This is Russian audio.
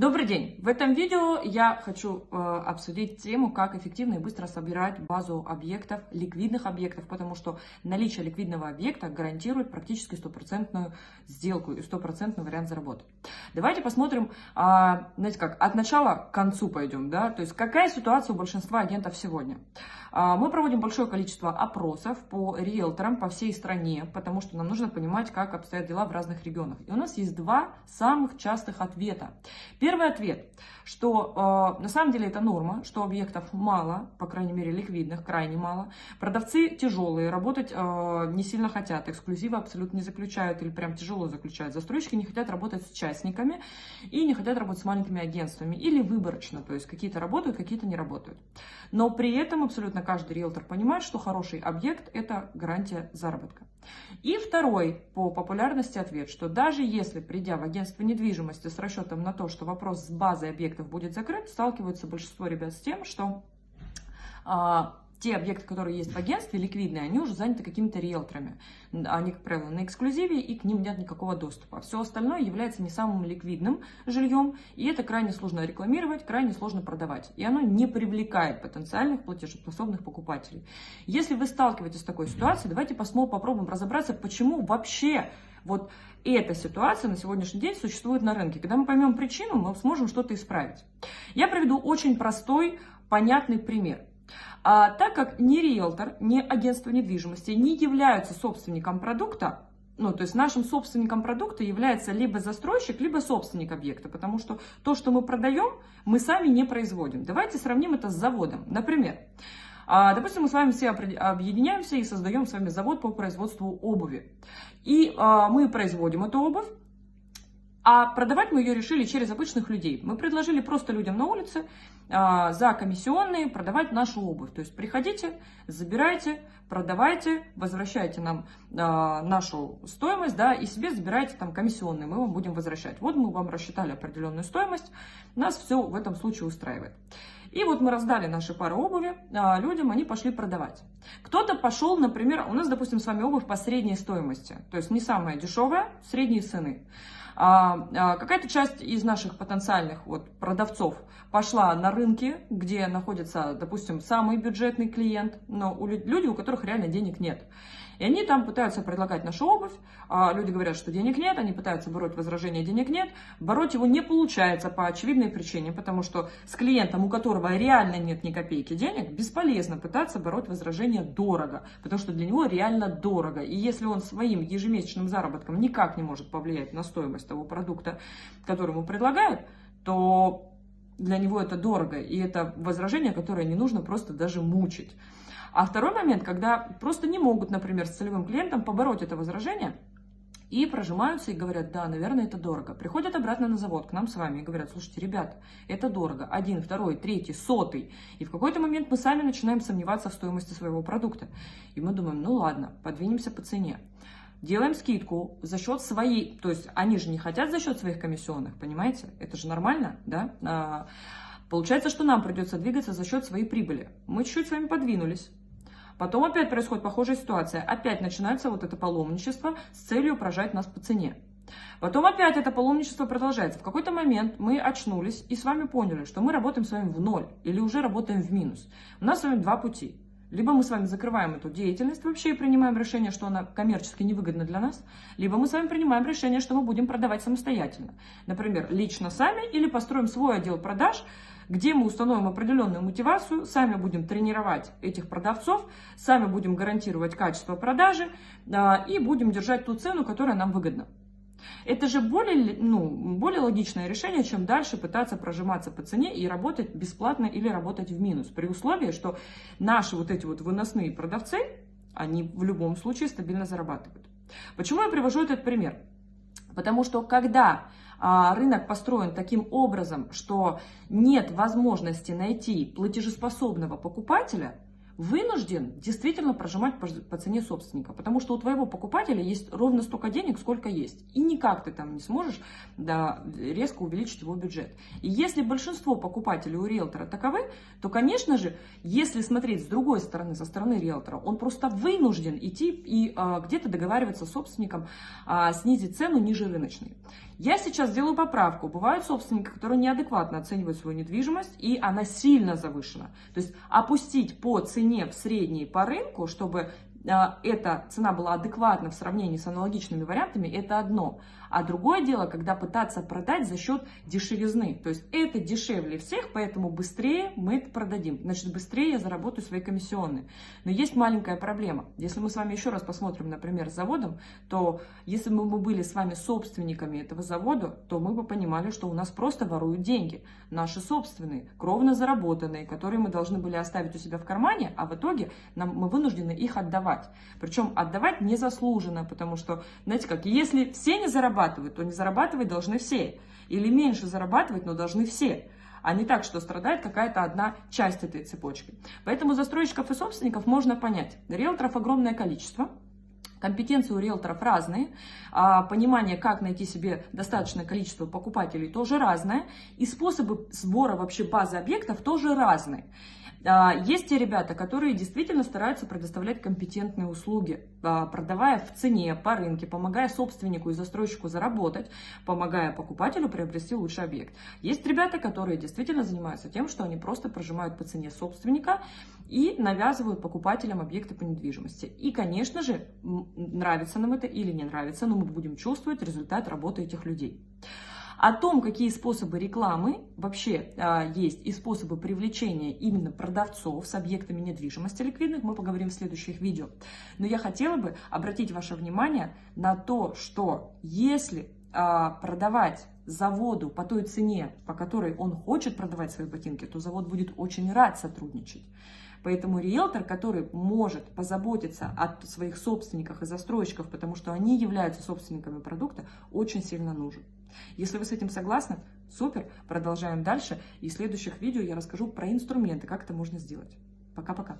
Добрый день! В этом видео я хочу э, обсудить тему, как эффективно и быстро собирать базу объектов, ликвидных объектов, потому что наличие ликвидного объекта гарантирует практически стопроцентную сделку и стопроцентный вариант заработать. Давайте посмотрим, э, знаете как, от начала к концу пойдем, да, то есть какая ситуация у большинства агентов сегодня. Э, мы проводим большое количество опросов по риэлторам по всей стране, потому что нам нужно понимать, как обстоят дела в разных регионах. И у нас есть два самых частых ответа. Ответ, что э, на самом деле это норма, что объектов мало, по крайней мере ликвидных, крайне мало. Продавцы тяжелые, работать э, не сильно хотят, эксклюзивы абсолютно не заключают или прям тяжело заключают. Застройщики не хотят работать с частниками и не хотят работать с маленькими агентствами или выборочно, то есть какие-то работают, какие-то не работают. Но при этом абсолютно каждый риэлтор понимает, что хороший объект – это гарантия заработка. И второй по популярности ответ, что даже если, придя в агентство недвижимости с расчетом на то, что вопрос с базой объектов будет закрыт, сталкиваются большинство ребят с тем, что а, те объекты, которые есть в агентстве, ликвидные, они уже заняты какими-то риэлторами. Они, как правило, на эксклюзиве, и к ним нет никакого доступа. Все остальное является не самым ликвидным жильем, и это крайне сложно рекламировать, крайне сложно продавать. И оно не привлекает потенциальных платежеспособных покупателей. Если вы сталкиваетесь с такой ситуацией, давайте посмотрим, попробуем разобраться, почему вообще вот эта ситуация на сегодняшний день существует на рынке. Когда мы поймем причину, мы сможем что-то исправить. Я приведу очень простой, понятный пример. А, так как ни риэлтор, ни агентство недвижимости не являются собственником продукта, ну, то есть нашим собственником продукта является либо застройщик, либо собственник объекта, потому что то, что мы продаем, мы сами не производим. Давайте сравним это с заводом. Например, а, допустим, мы с вами все объединяемся и создаем с вами завод по производству обуви. И а, мы производим эту обувь, а продавать мы ее решили через обычных людей. Мы предложили просто людям на улице а, за комиссионные продавать нашу обувь. То есть приходите, забирайте, продавайте, возвращайте нам а, нашу стоимость, да, и себе забирайте там комиссионные, мы вам будем возвращать. Вот мы вам рассчитали определенную стоимость, нас все в этом случае устраивает. И вот мы раздали наши пары обуви а, людям, они пошли продавать. Кто-то пошел, например, у нас, допустим, с вами обувь по средней стоимости, то есть не самая дешевая, средние цены. А, а, какая-то часть из наших потенциальных вот, продавцов пошла на рынки, где находится, допустим, самый бюджетный клиент, но люди, у которых реально денег нет. И они там пытаются предлагать нашу обувь, а люди говорят, что денег нет, они пытаются бороть возражение денег нет. Бороть его не получается по очевидной причине, потому что с клиентом, у которого реально нет ни копейки денег, бесполезно пытаться бороть возражение дорого, потому что для него реально дорого. И если он своим ежемесячным заработком никак не может повлиять на стоимость того продукта, который ему предлагают, то для него это дорого, и это возражение, которое не нужно просто даже мучить. А второй момент, когда просто не могут, например, с целевым клиентом побороть это возражение, и прожимаются и говорят, да, наверное, это дорого. Приходят обратно на завод к нам с вами и говорят, слушайте, ребята, это дорого. Один, второй, третий, сотый. И в какой-то момент мы сами начинаем сомневаться в стоимости своего продукта. И мы думаем, ну ладно, подвинемся по цене. Делаем скидку за счет своей, то есть они же не хотят за счет своих комиссионных, понимаете? Это же нормально, да? А, получается, что нам придется двигаться за счет своей прибыли. Мы чуть-чуть с вами подвинулись Потом опять происходит похожая ситуация. Опять начинается вот это паломничество с целью прожать нас по цене. Потом опять это паломничество продолжается. В какой-то момент мы очнулись и с вами поняли, что мы работаем с вами в ноль или уже работаем в минус. У нас с вами два пути. Либо мы с вами закрываем эту деятельность вообще и принимаем решение, что она коммерчески невыгодна для нас, либо мы с вами принимаем решение, что мы будем продавать самостоятельно. Например, лично сами или построим свой отдел продаж, где мы установим определенную мотивацию, сами будем тренировать этих продавцов, сами будем гарантировать качество продажи а, и будем держать ту цену, которая нам выгодна. Это же более, ну, более логичное решение, чем дальше пытаться прожиматься по цене и работать бесплатно или работать в минус. При условии, что наши вот эти вот выносные продавцы, они в любом случае стабильно зарабатывают. Почему я привожу этот пример? Потому что когда рынок построен таким образом, что нет возможности найти платежеспособного покупателя, вынужден действительно прожимать по, по цене собственника, потому что у твоего покупателя есть ровно столько денег, сколько есть, и никак ты там не сможешь да, резко увеличить его бюджет. И если большинство покупателей у риэлтора таковы, то, конечно же, если смотреть с другой стороны, со стороны риэлтора, он просто вынужден идти и а, где-то договариваться с собственником, а, снизить цену ниже рыночной. Я сейчас сделаю поправку. Бывают собственники, которые неадекватно оценивают свою недвижимость, и она сильно завышена. То есть опустить по цене в средней по рынку, чтобы эта цена была адекватна в сравнении с аналогичными вариантами, это одно. А другое дело, когда пытаться продать за счет дешевизны. То есть это дешевле всех, поэтому быстрее мы это продадим. Значит, быстрее я заработаю свои комиссионные. Но есть маленькая проблема. Если мы с вами еще раз посмотрим, например, с заводом, то если бы мы были с вами собственниками этого завода, то мы бы понимали, что у нас просто воруют деньги. Наши собственные, кровно заработанные, которые мы должны были оставить у себя в кармане, а в итоге нам, мы вынуждены их отдавать. Причем отдавать незаслуженно, потому что, знаете как, если все не зарабатывают, то не зарабатывать должны все. Или меньше зарабатывать, но должны все а не так, что страдает какая-то одна часть этой цепочки. Поэтому застройщиков и собственников можно понять. Риэлторов огромное количество, Компетенции у риэлторов разные, а понимание, как найти себе достаточное количество покупателей, тоже разное, и способы сбора вообще базы объектов тоже разные. А, есть те ребята, которые действительно стараются предоставлять компетентные услуги, продавая в цене, по рынке, помогая собственнику и застройщику заработать, помогая покупателю приобрести лучший объект. Есть ребята, которые действительно занимаются тем, что они просто прожимают по цене собственника и навязывают покупателям объекты по недвижимости. И, конечно же, нравится нам это или не нравится, но мы будем чувствовать результат работы этих людей. О том, какие способы рекламы вообще а, есть и способы привлечения именно продавцов с объектами недвижимости ликвидных, мы поговорим в следующих видео. Но я хотела бы обратить ваше внимание на то, что если а, продавать заводу по той цене, по которой он хочет продавать свои ботинки, то завод будет очень рад сотрудничать. Поэтому риэлтор, который может позаботиться о своих собственниках и застройщиках, потому что они являются собственниками продукта, очень сильно нужен. Если вы с этим согласны, супер, продолжаем дальше. И в следующих видео я расскажу про инструменты, как это можно сделать. Пока-пока.